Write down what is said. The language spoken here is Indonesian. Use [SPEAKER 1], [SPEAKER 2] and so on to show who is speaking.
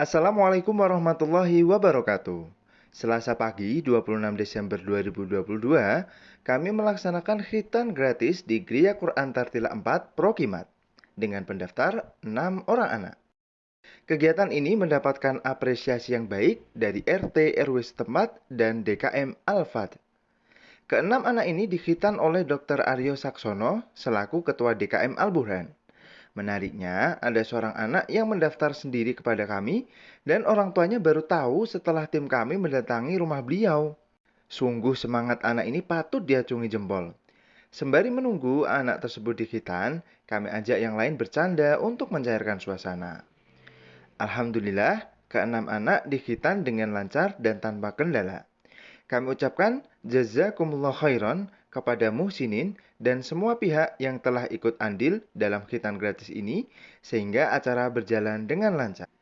[SPEAKER 1] Assalamualaikum warahmatullahi wabarakatuh. Selasa pagi 26 Desember 2022, kami melaksanakan khitan gratis di Gria Quran Tartila 4 Prokimat dengan pendaftar 6 orang anak. Kegiatan ini mendapatkan apresiasi yang baik dari RT RW setempat dan DKM Al-Fat. Keenam anak ini dikhitan oleh Dr. Aryo Saksono selaku Ketua DKM Al-Burhan. Menariknya, ada seorang anak yang mendaftar sendiri kepada kami dan orang tuanya baru tahu setelah tim kami mendatangi rumah beliau. Sungguh semangat anak ini patut diacungi jempol. Sembari menunggu anak tersebut dikhitan, kami ajak yang lain bercanda untuk mencairkan suasana. Alhamdulillah, keenam anak dikhitan dengan lancar dan tanpa kendala. Kami ucapkan jazakumullah khairan kepada muhsinin dan semua pihak yang telah ikut andil dalam khitan gratis ini sehingga acara berjalan dengan lancar.